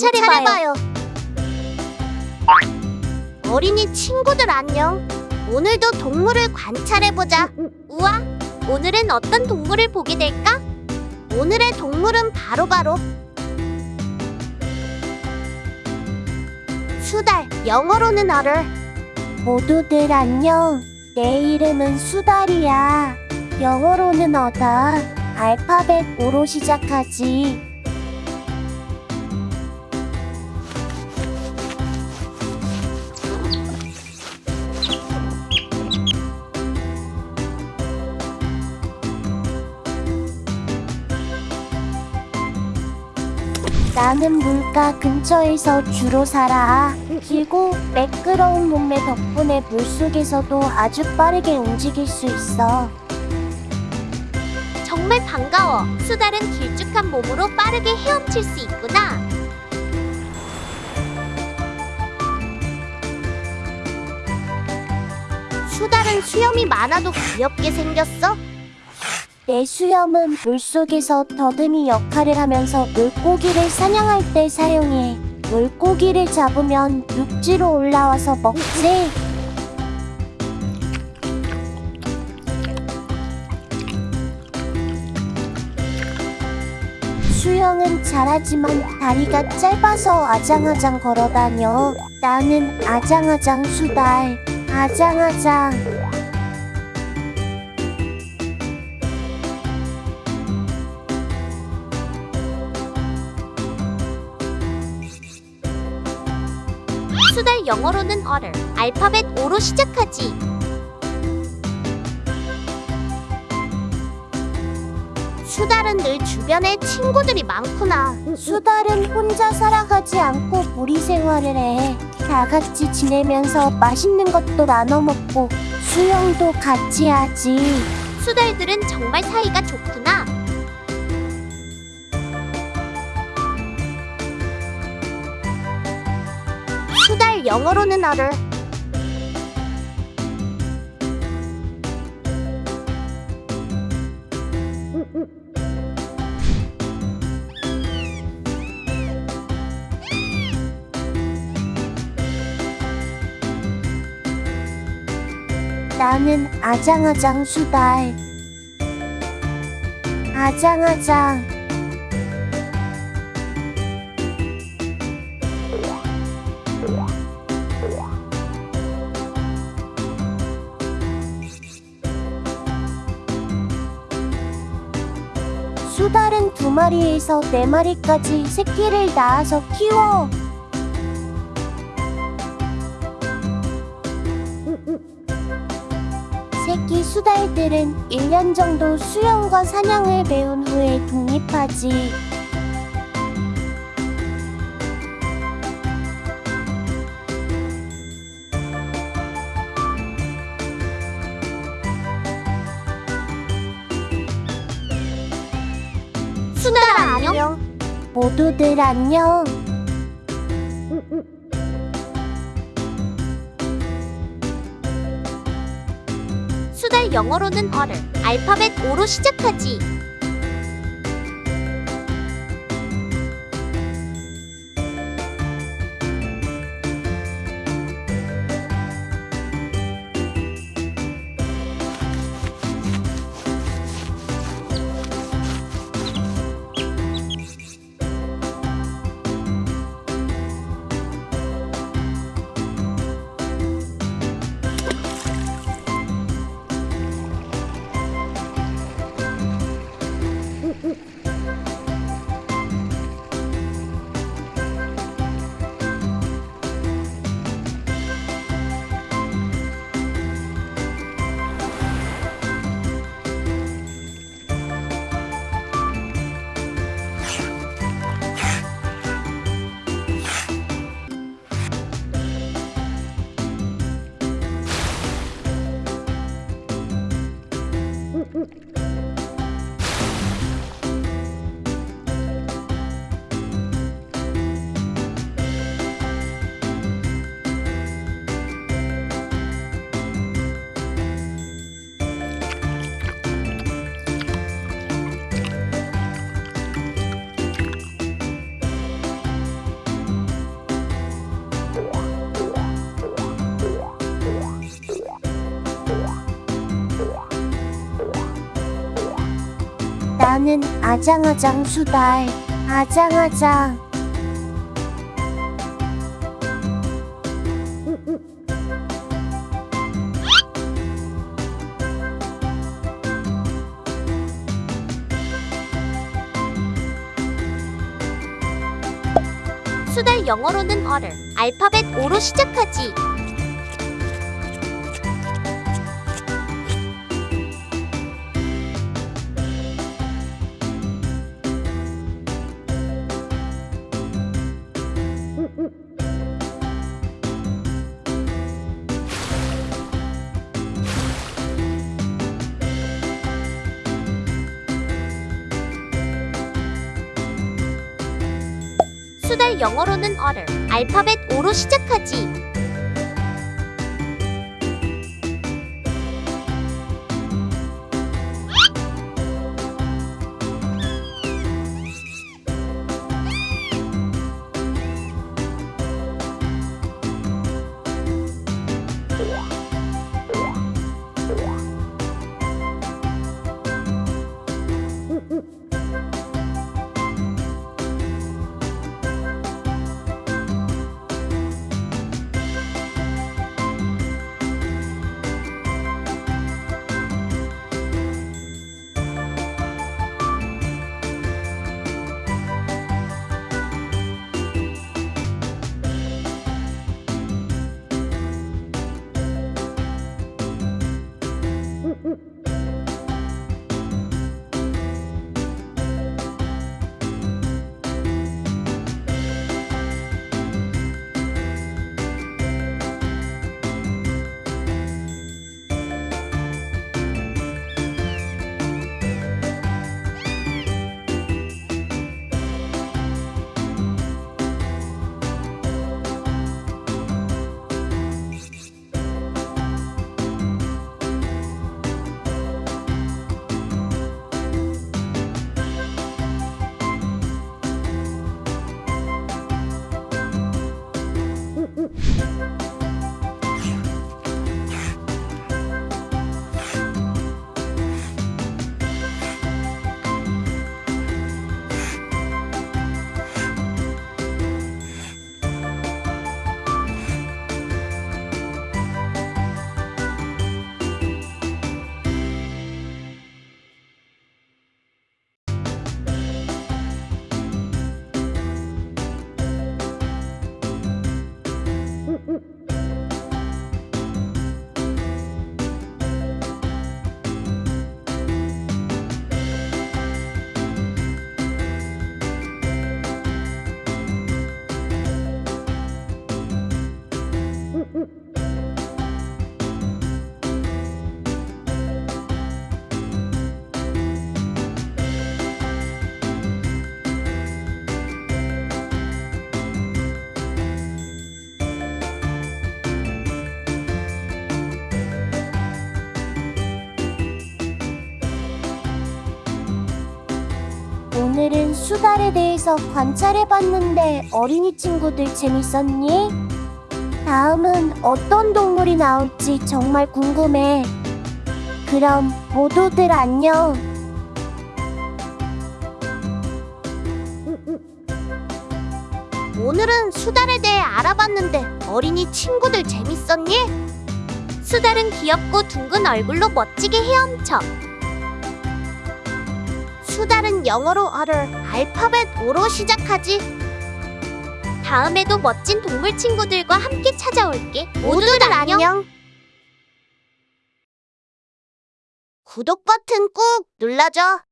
관찰해봐요. 어린이 친구들 안녕. 오늘도 동물을 관찰해보자. 우와, 오늘은 어떤 동물을 보게 될까? 오늘의 동물은 바로바로 수달, 영어로는 어를. 모두들 안녕. 내 이름은 수달이야. 영어로는 어다. 알파벳 O로 시작하지. 나는 물가 근처에서 주로 살아. 길고 매끄러운 몸매 덕분에 물속에서도 아주 빠르게 움직일 수 있어. 정말 반가워. 수달은 길쭉한 몸으로 빠르게 헤엄칠 수 있구나. 수달은 수염이 많아도 귀엽게 생겼어. 내 수염은 물속에서 더듬이 역할을 하면서 물고기를 사냥할 때 사용해. 물고기를 잡으면 육지로 올라와서 먹지. 수영은 잘하지만 다리가 짧아서 아장아장 걸어다녀. 나는 아장아장 수달. 아장아장. 수달 영어로는 어를 알파벳 O로 시작하지. 수달은 늘 주변에 친구들이 많구나. 수달은 혼자 살아가지 않고 무리 생활을 해. 다 같이 지내면서 맛있는 것도 나눠 먹고 수영도 같이 하지. 수달들은 정말 사이가 좋구나. 영어로는 어를. 나는 아장아장 수달 아장아장 수달은 두 마리에서 네 마리까지 새끼를 낳아서 키워. 새끼 수달들은 1년 정도 수영과 사냥을 배운 후에 독립하지. 모두들 안녕. 수달 영어로는 어를 알파벳 O로 시작하지. 나는 아장아장 수달. 아장아장. 수달 영어로는 어를 알파벳 O로 시작하지. 영어로는 어를 알파벳 O로 시작하지. 수달에 대해서 관찰해봤는데 어린이 친구들 재밌었니? 다음은 어떤 동물이 나올지 정말 궁금해. 그럼 모두들 안녕. 오늘은 수달에 대해 알아봤는데 어린이 친구들 재밌었니? 수달은 귀엽고 둥근 얼굴로 멋지게 헤엄쳐. 수달은 영어로 어를 알파벳 O로 시작하지. 다음에도 멋진 동물 친구들과 함께 찾아올게. 모두들 안녕. 구독 버튼 꾹 눌러줘.